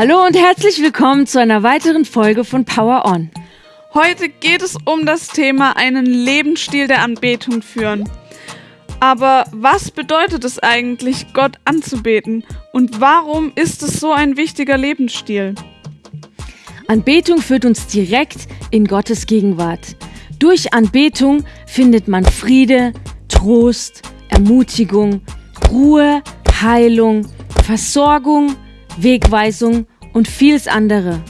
Hallo und herzlich willkommen zu einer weiteren Folge von Power On. Heute geht es um das Thema einen Lebensstil der Anbetung führen. Aber was bedeutet es eigentlich, Gott anzubeten? Und warum ist es so ein wichtiger Lebensstil? Anbetung führt uns direkt in Gottes Gegenwart. Durch Anbetung findet man Friede, Trost, Ermutigung, Ruhe, Heilung, Versorgung, Wegweisung und vieles andere.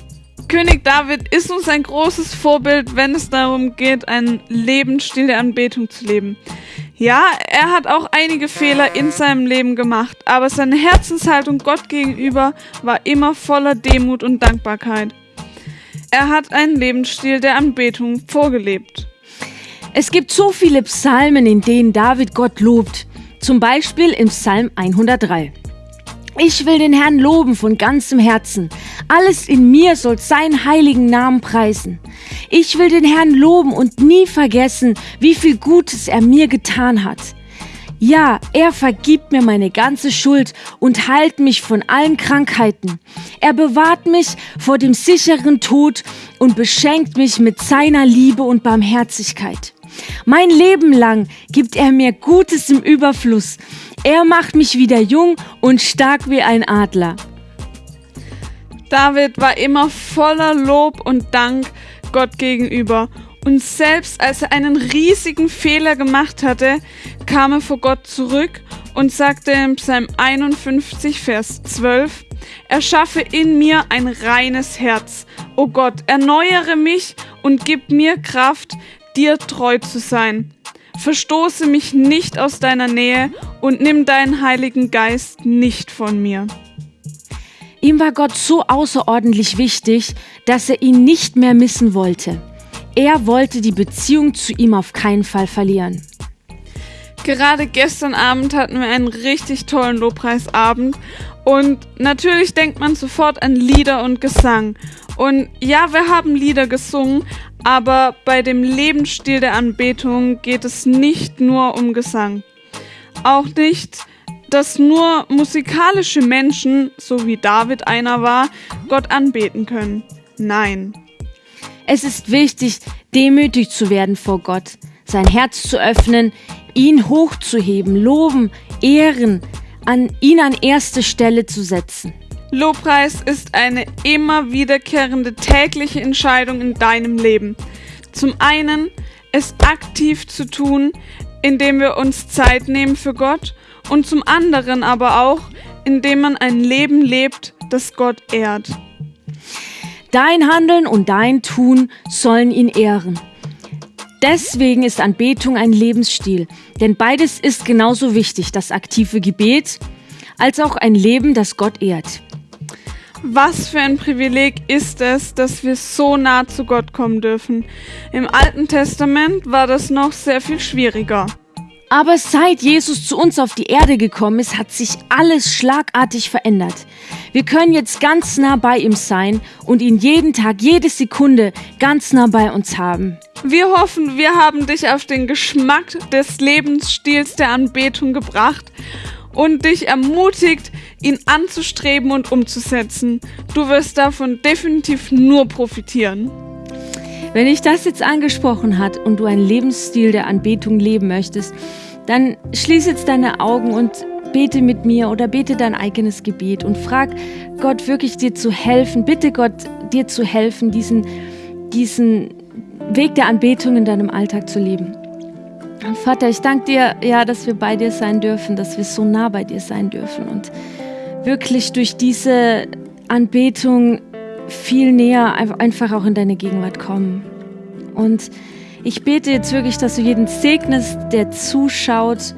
König David ist uns ein großes Vorbild, wenn es darum geht, einen Lebensstil der Anbetung zu leben. Ja, er hat auch einige Fehler in seinem Leben gemacht, aber seine Herzenshaltung Gott gegenüber war immer voller Demut und Dankbarkeit. Er hat einen Lebensstil der Anbetung vorgelebt. Es gibt so viele Psalmen, in denen David Gott lobt. Zum Beispiel im Psalm 103. Ich will den Herrn loben von ganzem Herzen. Alles in mir soll seinen heiligen Namen preisen. Ich will den Herrn loben und nie vergessen, wie viel Gutes er mir getan hat. Ja, er vergibt mir meine ganze Schuld und heilt mich von allen Krankheiten. Er bewahrt mich vor dem sicheren Tod und beschenkt mich mit seiner Liebe und Barmherzigkeit. Mein Leben lang gibt er mir Gutes im Überfluss. Er macht mich wieder jung und stark wie ein Adler. David war immer voller Lob und Dank Gott gegenüber. Und selbst als er einen riesigen Fehler gemacht hatte, kam er vor Gott zurück und sagte im Psalm 51, Vers 12, Erschaffe in mir ein reines Herz. O Gott, erneuere mich und gib mir Kraft, dir treu zu sein. Verstoße mich nicht aus deiner Nähe und nimm deinen Heiligen Geist nicht von mir. Ihm war Gott so außerordentlich wichtig, dass er ihn nicht mehr missen wollte. Er wollte die Beziehung zu ihm auf keinen Fall verlieren. Gerade gestern Abend hatten wir einen richtig tollen Lobpreisabend und natürlich denkt man sofort an Lieder und Gesang. Und ja, wir haben Lieder gesungen, aber bei dem Lebensstil der Anbetung geht es nicht nur um Gesang. Auch nicht, dass nur musikalische Menschen, so wie David einer war, Gott anbeten können. Nein. Es ist wichtig, demütig zu werden vor Gott, sein Herz zu öffnen, ihn hochzuheben, loben, ehren, an ihn an erste Stelle zu setzen. Lobpreis ist eine immer wiederkehrende tägliche Entscheidung in deinem Leben. Zum einen, es aktiv zu tun, indem wir uns Zeit nehmen für Gott und zum anderen aber auch, indem man ein Leben lebt, das Gott ehrt. Dein Handeln und dein Tun sollen ihn ehren. Deswegen ist Anbetung ein Lebensstil, denn beides ist genauso wichtig, das aktive Gebet als auch ein Leben, das Gott ehrt. Was für ein Privileg ist es, dass wir so nah zu Gott kommen dürfen. Im Alten Testament war das noch sehr viel schwieriger. Aber seit Jesus zu uns auf die Erde gekommen ist, hat sich alles schlagartig verändert. Wir können jetzt ganz nah bei ihm sein und ihn jeden Tag, jede Sekunde ganz nah bei uns haben. Wir hoffen, wir haben dich auf den Geschmack des Lebensstils der Anbetung gebracht und dich ermutigt, ihn anzustreben und umzusetzen. Du wirst davon definitiv nur profitieren. Wenn dich das jetzt angesprochen hat und du einen Lebensstil der Anbetung leben möchtest, dann schließ jetzt deine Augen und bete mit mir oder bete dein eigenes Gebet und frag Gott wirklich dir zu helfen. Bitte Gott dir zu helfen, diesen, diesen Weg der Anbetung in deinem Alltag zu leben. Vater, ich danke dir, ja, dass wir bei dir sein dürfen, dass wir so nah bei dir sein dürfen und wirklich durch diese Anbetung viel näher einfach auch in deine Gegenwart kommen. Und ich bete jetzt wirklich, dass du jeden segnest, der zuschaut.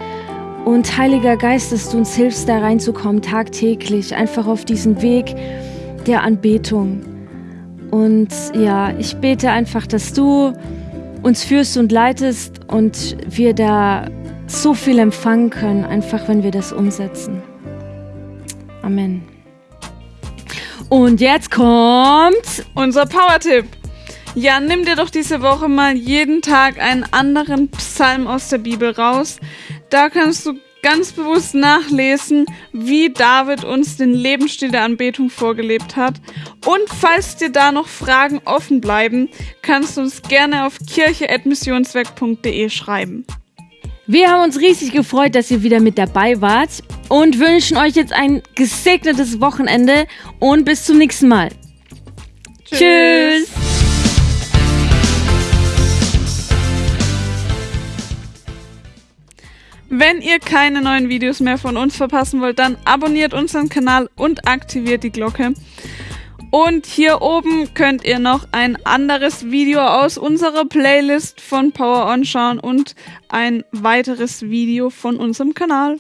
Und Heiliger Geist, dass du uns hilfst, da reinzukommen, tagtäglich, einfach auf diesen Weg der Anbetung. Und ja, ich bete einfach, dass du uns führst und leitest und wir da so viel empfangen können, einfach wenn wir das umsetzen. Amen. Und jetzt kommt unser Power-Tipp. Ja, nimm dir doch diese Woche mal jeden Tag einen anderen Psalm aus der Bibel raus. Da kannst du ganz bewusst nachlesen, wie David uns den Lebensstil der Anbetung vorgelebt hat. Und falls dir da noch Fragen offen bleiben, kannst du uns gerne auf kirche.missionswerk.de schreiben. Wir haben uns riesig gefreut, dass ihr wieder mit dabei wart und wünschen euch jetzt ein gesegnetes Wochenende und bis zum nächsten Mal. Tschüss. Tschüss. Wenn ihr keine neuen Videos mehr von uns verpassen wollt, dann abonniert unseren Kanal und aktiviert die Glocke. Und hier oben könnt ihr noch ein anderes Video aus unserer Playlist von Power On schauen und ein weiteres Video von unserem Kanal.